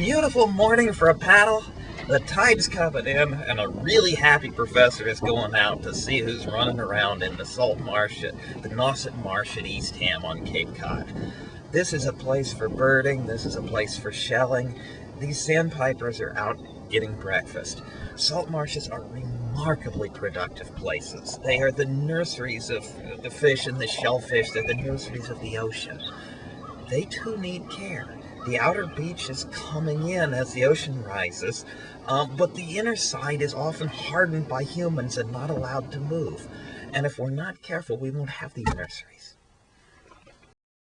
beautiful morning for a paddle. The tide's coming in, and a really happy professor is going out to see who's running around in the salt marsh at the Nauset Marsh at Eastham on Cape Cod. This is a place for birding, this is a place for shelling. These sandpipers are out getting breakfast. Salt marshes are remarkably productive places. They are the nurseries of the fish and the shellfish, they're the nurseries of the ocean. They too need care. The outer beach is coming in as the ocean rises, um, but the inner side is often hardened by humans and not allowed to move. And if we're not careful, we won't have these nurseries.